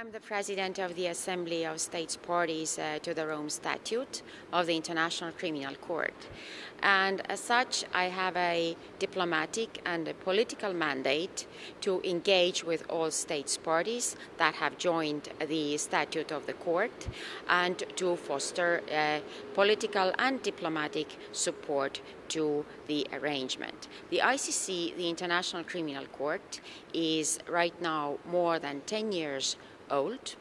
I'm the president of the Assembly of States Parties uh, to the Rome Statute of the International Criminal Court. And as such, I have a diplomatic and a political mandate to engage with all states parties that have joined the statute of the court and to foster uh, political and diplomatic support to the arrangement. The ICC, the International Criminal Court, is right now more than 10 years old,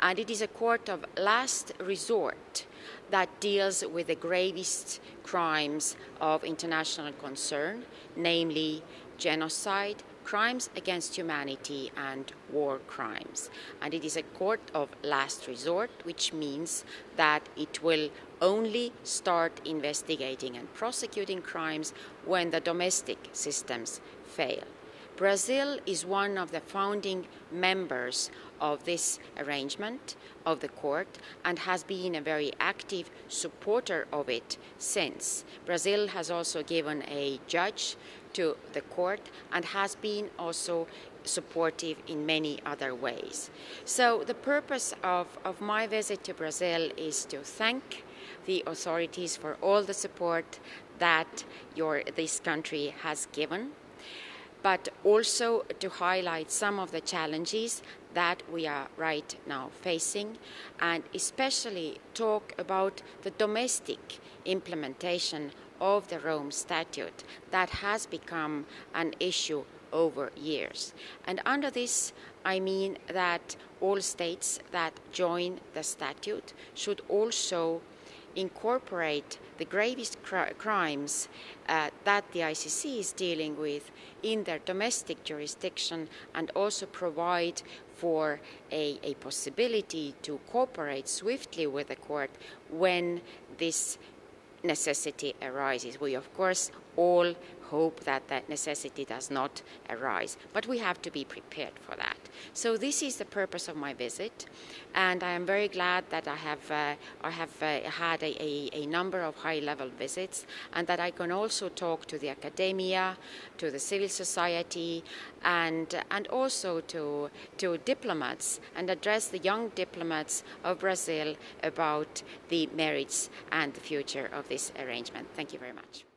and it is a court of last resort that deals with the gravest crimes of international concern, namely genocide, crimes against humanity and war crimes. And it is a court of last resort, which means that it will only start investigating and prosecuting crimes when the domestic systems fail. Brazil is one of the founding members of this arrangement of the court and has been a very active supporter of it since. Brazil has also given a judge to the court and has been also supportive in many other ways. So the purpose of, of my visit to Brazil is to thank the authorities for all the support that your, this country has given but also to highlight some of the challenges that we are right now facing and especially talk about the domestic implementation of the Rome Statute that has become an issue over years. And under this, I mean that all states that join the statute should also incorporate the gravest cr crimes uh, that the ICC is dealing with in their domestic jurisdiction and also provide for a, a possibility to cooperate swiftly with the court when this necessity arises. We, of course, all hope that that necessity does not arise, but we have to be prepared for that. So this is the purpose of my visit, and I am very glad that I have, uh, I have uh, had a, a, a, number of high-level visits, and that I can also talk to the academia, to the civil society, and, and also to, to diplomats, and address the young diplomats of Brazil about the merits and the future of this arrangement. Thank you very much.